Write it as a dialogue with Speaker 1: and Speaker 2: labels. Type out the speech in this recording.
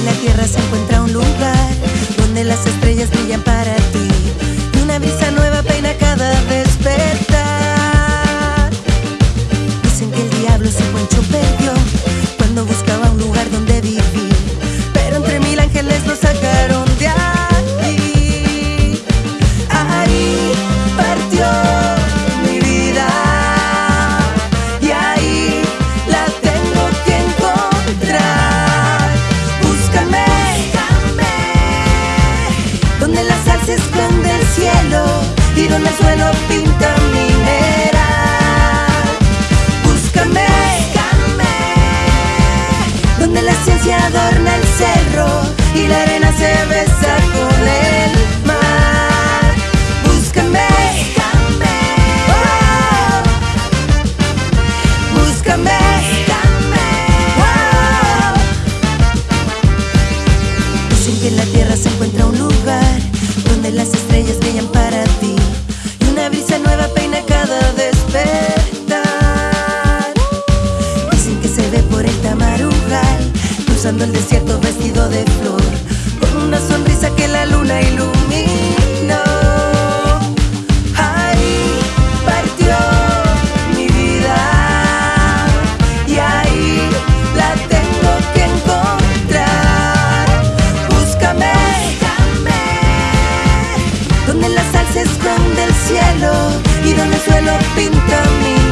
Speaker 1: en la tierra se encuentra un lugar donde las estrellas brillan para ti. Y una brisa donde la sal se esconde el cielo y donde el suelo pinta mineral. Búscame, donde la ciencia adorna el cerro y la arena se besa con el mar. Búscame, oh, búscame, oh. Dicen que en la tierra se encuentra un lugar cruzando el desierto vestido de flor, con una sonrisa que la luna iluminó. Ahí partió mi vida y ahí la tengo que encontrar. Búscame, Búscame. donde la sal se esconde el cielo y donde el suelo pinta mi